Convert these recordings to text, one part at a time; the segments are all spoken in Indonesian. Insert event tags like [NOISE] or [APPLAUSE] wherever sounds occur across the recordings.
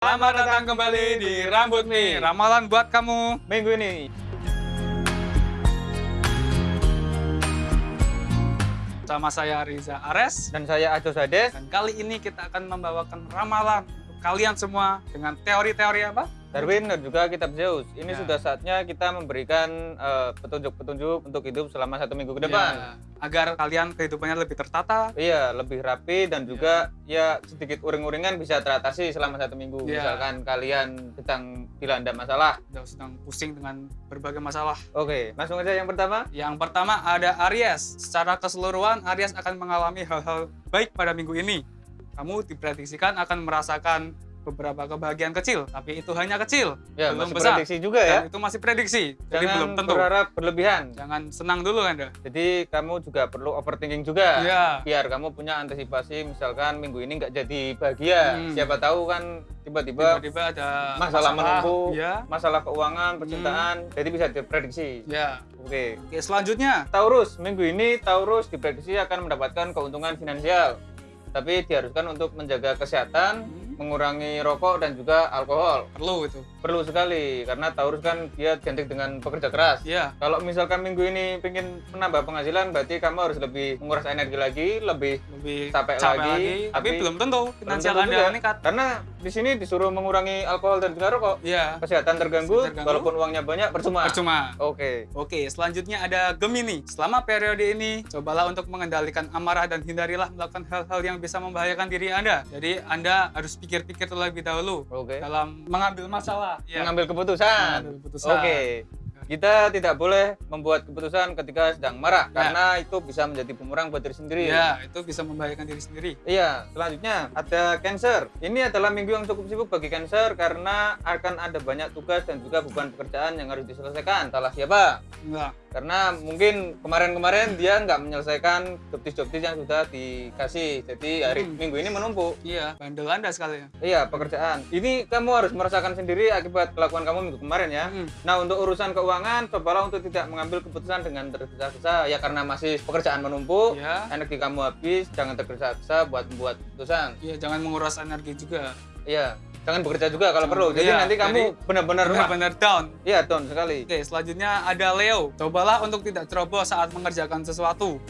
Selamat datang kembali di Rambut nih. Ramalan buat kamu. minggu ini. Sama saya Riza Ares. Dan saya Ajo Sades. Dan kali ini kita akan membawakan ramalan untuk kalian semua dengan teori-teori apa? Darwin dan juga kitab Zeus. Ini Ya. sudah saatnya kita memberikan eh, petunjuk-petunjuk untuk hidup selama satu minggu ke depan. Ya, agar kalian kehidupannya lebih tertata. Iya, lebih rapi dan juga ya sedikit uring-uringan bisa teratasi selama satu minggu. Ya. Misalkan kalian sedang dilanda masalah. Jauh sedang pusing dengan berbagai masalah. Oke, langsung aja yang pertama. Yang pertama ada Aries. Secara keseluruhan, Aries akan mengalami hal-hal baik pada minggu ini. Kamu diprediksikan akan merasakan beberapa kebahagiaan kecil, tapi itu hanya kecil, Ya, belum masih besar. prediksi juga ya. Itu masih prediksi, jadi Jangan belum tentu. berharap berlebihan. Jangan senang dulu Anda. Jadi kamu juga perlu overthinking juga. Iya. Biar kamu punya antisipasi misalkan minggu ini nggak jadi bahagia. Hmm. Siapa tahu kan tiba-tiba Tiba-tiba ada masalah menumpuk, Ya. masalah keuangan, percintaan, jadi bisa diprediksi. Ya. Oke. Oke, selanjutnya Taurus, minggu ini Taurus diprediksi akan mendapatkan keuntungan finansial. Tapi diharuskan untuk menjaga kesehatan, hmm, mengurangi rokok dan juga alkohol. perlu itu. Perlu sekali karena Taurus kan dia identik dengan pekerja keras. Ya. Kalau misalkan minggu ini ingin menambah penghasilan, berarti kamu harus lebih menguras energi lagi, lebih Lebih Capek capek, lagi, lagi, tapi, tapi belum tentu finansial Anda meningkat. Karena di sini disuruh mengurangi alkohol dan rokok. Ya. Kesehatan terganggu, Terganggu. walaupun uangnya banyak percuma. Percuma. Oke. Oke, selanjutnya ada Gemini. Selama periode ini, cobalah untuk mengendalikan amarah dan hindarilah melakukan hal-hal yang bisa membahayakan diri Anda. Jadi, Anda harus pikir-pikir terlebih dahulu Oke. dalam mengambil masalah. Ya, Mengambil keputusan. mengambil keputusan. Oke. Kita tidak boleh membuat keputusan ketika sedang marah Ya. karena itu bisa menjadi bumerang buat diri sendiri. Ya, itu bisa membahayakan diri sendiri. Iya, selanjutnya ada Cancer. Ini adalah minggu yang cukup sibuk bagi Cancer karena akan ada banyak tugas dan juga beban pekerjaan yang harus diselesaikan. Salah siapa? Enggak. Karena mungkin kemarin-kemarin dia nggak menyelesaikan jobtis-jobtis yang sudah dikasih. Jadi hari Hmm. minggu ini menumpuk. Iya, bandel Anda sekali ya. Iya, pekerjaan. Ini kamu harus merasakan sendiri akibat kelakuan kamu minggu kemarin ya. Hmm. Nah, untuk urusan keuangan, cobalah untuk tidak mengambil keputusan dengan tergesa-gesa. Ya, karena masih pekerjaan menumpuk, Ya. energi kamu habis, jangan tergesa-gesa buat membuat keputusan. Iya, jangan menguras energi juga. Iya, jangan bekerja juga kalau perlu. Jadi iya, nanti kamu benar-benar. Benar-benar down. Iya, down sekali. Oke, selanjutnya ada Leo. Cobalah untuk tidak ceroboh saat mengerjakan sesuatu.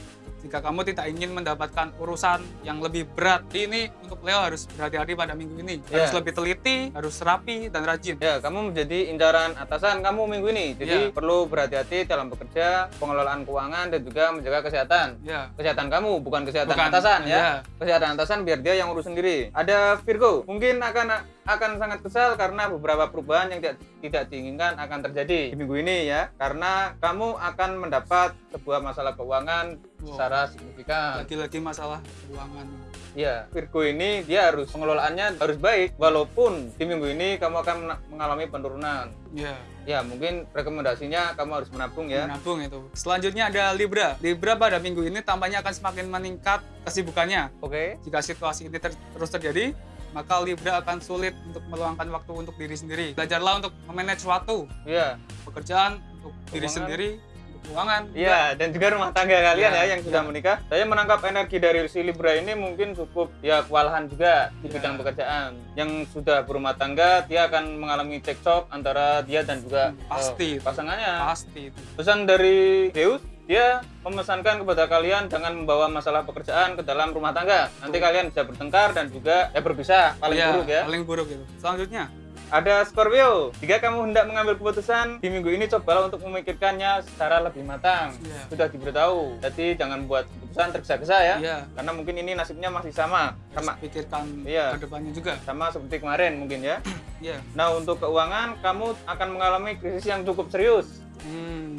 Jika kamu tidak ingin mendapatkan urusan yang lebih berat, ini untuk Leo harus berhati-hati pada minggu ini. Harus Ya. lebih teliti, harus rapi, dan rajin. Ya, kamu menjadi incaran atasan kamu minggu ini. Jadi Iya. perlu berhati-hati dalam bekerja, pengelolaan keuangan dan juga menjaga kesehatan. Ya, Kesehatan kamu bukan kesehatan Bukan, atasan ya. iya. Kesehatan atasan biar dia yang urus sendiri. Ada Virgo, mungkin akan akan sangat kesal karena beberapa perubahan yang tidak tidak diinginkan akan terjadi di minggu ini ya. Karena kamu akan mendapat sebuah masalah keuangan Wow. secara signifikan. lagi-lagi masalah keuangan. Iya, Virgo ini dia harus pengelolaannya harus baik walaupun di minggu ini kamu akan mengalami penurunan. Ya, Ya, mungkin rekomendasinya kamu harus menabung ya. menabung itu. Selanjutnya ada Libra. Libra pada minggu ini tampaknya akan semakin meningkat kesibukannya. Oke. Jika situasi ini ter- terus terjadi, maka Libra akan sulit untuk meluangkan waktu untuk diri sendiri. Belajarlah untuk memanage waktu, Iya. pekerjaan untuk diri Keuangan. sendiri, untuk keuangan. Iya, dan juga rumah tangga kalian Ya, ya, yang sudah ya. menikah. Saya menangkap energi dari si Libra ini mungkin cukup ya kewalahan juga di Ya. bidang pekerjaan. Yang sudah berumah tangga, dia akan mengalami cekcok antara dia dan juga Hmm, pasti. eh, pasangannya. Pasti itu. Pesan dari Zeus, dia memesankan kepada kalian jangan membawa masalah pekerjaan ke dalam rumah tangga. Nanti Betul. kalian bisa bertengkar dan juga ya berpisah paling Iya, buruk ya. Paling buruk itu. Selanjutnya, Ada Scorpio. Jika kamu hendak mengambil keputusan di minggu ini, cobalah untuk memikirkannya secara lebih matang. Iya. Sudah diberitahu. Jadi jangan buat keputusan tergesa-gesa ya. Iya. Karena mungkin ini nasibnya masih sama, Harus sama pikirkan Iya. ke depannya juga. sama seperti kemarin mungkin ya. Iya. Nah untuk keuangan, kamu akan mengalami krisis yang cukup serius. Hmm.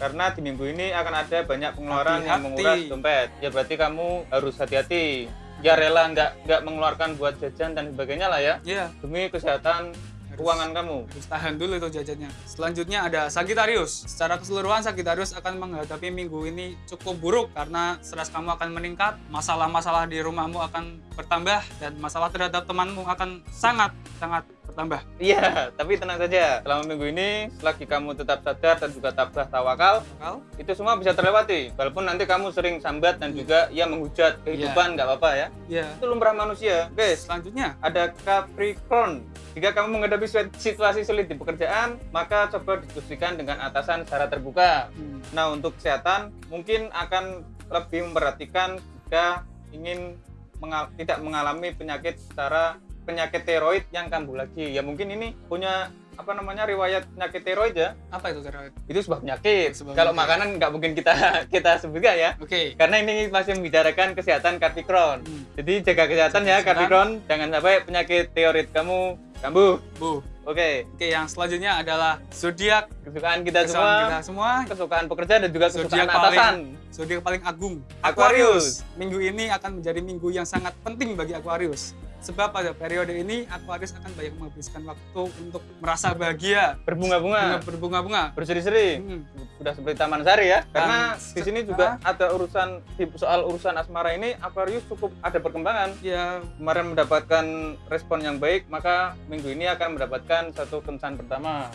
Karena di minggu ini akan ada banyak pengeluaran yang Hati-hati. menguras dompet. Ya berarti kamu harus hati-hati. Ya rela nggak nggak mengeluarkan buat jajan dan sebagainya lah ya. Iya. Demi kesehatan Harus- keuangan kamu. Harus tahan dulu itu jajannya. Selanjutnya ada Sagittarius. Secara keseluruhan Sagittarius akan menghadapi minggu ini cukup buruk karena stres kamu akan meningkat, masalah-masalah di rumahmu akan bertambah dan masalah terhadap temanmu akan sangat sangat bertambah. Iya, tapi tenang saja. Selama minggu ini, selagi kamu tetap sadar dan juga tabah tawakal, Bakal itu semua bisa terlewati. Walaupun nanti kamu sering sambat dan Iya. juga ya menghujat kehidupan, nggak apa-apa ya. ya. Itu lumrah manusia. Guys, Selanjutnya ada Capricorn. Jika kamu menghadapi situasi sulit di pekerjaan, maka coba diskusikan dengan atasan secara terbuka. Hmm. Nah, untuk kesehatan mungkin akan lebih memperhatikan jika ingin mengal- tidak mengalami penyakit secara penyakit tiroid yang kambuh lagi. Ya mungkin ini punya apa namanya riwayat penyakit tiroid ya. Apa itu steroid? Itu sebuah penyakit. Sebuah Kalau penyakit. makanan nggak mungkin kita [LAUGHS] kita sebutkan ya. Oke. Karena ini masih membicarakan kesehatan kartikron. Hmm. Jadi jaga kesehatan ya Kesehatan. kartikron. Jangan sampai penyakit tiroid kamu kambuh. Bu. Oke, Oke, yang selanjutnya adalah zodiak kesukaan kita kesukaan semua, kita semua. kesukaan pekerja dan juga kesukaan Zodiak paling- atasan. Zodiak paling agung, Aquarius. Minggu ini akan menjadi minggu yang sangat penting bagi Aquarius. Sebab pada periode ini Aquarius akan banyak menghabiskan waktu untuk merasa bahagia, Berbunga-bunga, berbunga-bunga. berseri-seri. Hmm. Sudah seperti Taman Sari ya. Karena Dan di sini juga ada urusan di soal urusan asmara ini Aquarius cukup ada perkembangan. Ya, Kemarin mendapatkan respon yang baik, maka minggu ini akan mendapatkan satu kencan pertama.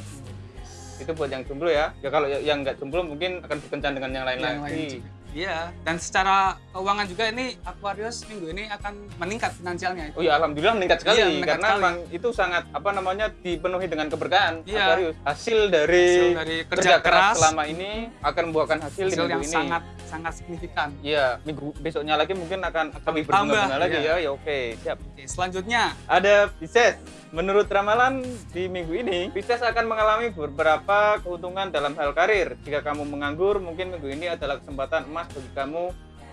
Itu buat yang jomblo ya. Ya kalau yang nggak jomblo mungkin akan berkencan dengan yang lain yang lain lagi. juga. Iya, dan secara keuangan juga ini Aquarius minggu ini akan meningkat finansialnya. Oh ya alhamdulillah meningkat sekali Iya, meningkat karena sekali. memang itu sangat apa namanya dipenuhi dengan keberkahan Iya. Aquarius. Hasil dari, Hasil dari kerja keras, selama ini akan membuahkan hasil, hasil minggu yang ini. sangat sangat signifikan. Iya, minggu besoknya lagi mungkin akan, Akan lebih tambah, berbunga lagi iya. ya. Ya oke, siap. Oke, selanjutnya Ada Pisces. Menurut ramalan di minggu ini, Pisces akan mengalami beberapa keuntungan dalam hal karir. Jika kamu menganggur, mungkin minggu ini adalah kesempatan emas bagi kamu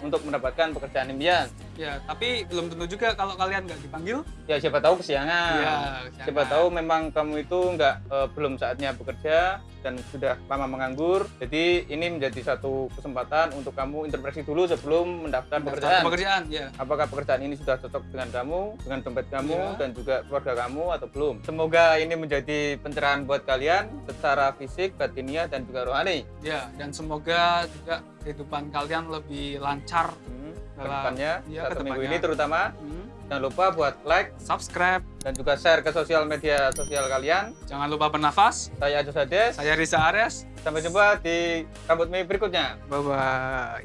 untuk mendapatkan pekerjaan impian. Ya, tapi belum tentu juga kalau kalian nggak dipanggil. Ya siapa tahu kesiangan. Iya, Siapa tahu memang kamu itu nggak eh, belum saatnya bekerja dan sudah lama menganggur. Jadi ini menjadi satu kesempatan untuk kamu introspeksi dulu sebelum mendaftar pekerjaan. pekerjaan, ya. Apakah pekerjaan ini sudah cocok dengan kamu, dengan dompet kamu, Iya. dan juga keluarga kamu atau belum? Semoga ini menjadi pencerahan buat kalian secara fisik, batiniah, dan juga rohani. Ya, dan semoga juga kehidupan kalian lebih lancar. Hmm, ke depannya, iya, satu minggu ini terutama, Hmm. jangan lupa buat like Subscribe, dan juga share ke sosial media sosial kalian. jangan lupa bernafas. Saya Ajo Sades. Saya Risa Ares. Sampai jumpa di rambut mie berikutnya. Bye bye.